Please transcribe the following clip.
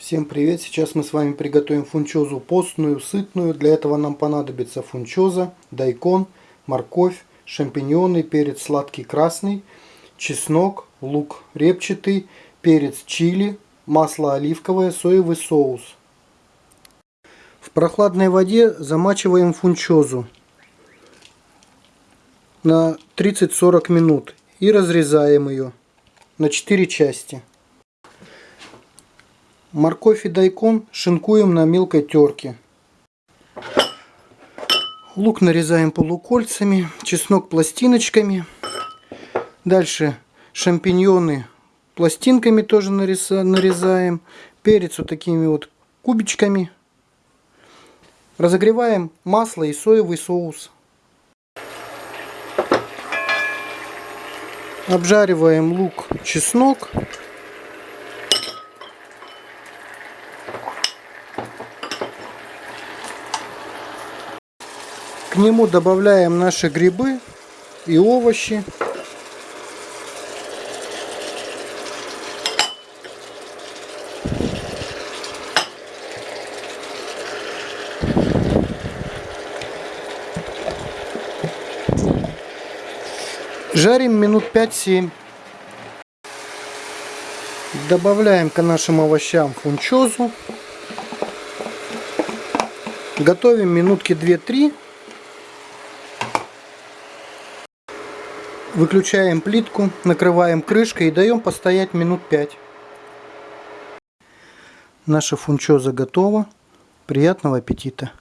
Всем привет! Сейчас мы с вами приготовим фунчозу постную, сытную. Для этого нам понадобится фунчоза, дайкон, морковь, шампиньоны, перец сладкий красный, чеснок, лук репчатый, перец чили, масло оливковое, соевый соус. В прохладной воде замачиваем фунчозу на 30-40 минут и разрезаем ее на 4 части. Морковь и дайкон шинкуем на мелкой терке. Лук нарезаем полукольцами, чеснок пластиночками. Дальше шампиньоны пластинками тоже нарезаем. Перец вот такими вот кубичками. Разогреваем масло и соевый соус. Обжариваем лук, чеснок. Нему добавляем наши грибы и овощи. Жарим минут 5-7. Добавляем к нашим овощам фунчозу. Готовим минутки 2-3. Выключаем плитку, накрываем крышкой и даем постоять минут 5. Наша фунчоза готова. Приятного аппетита!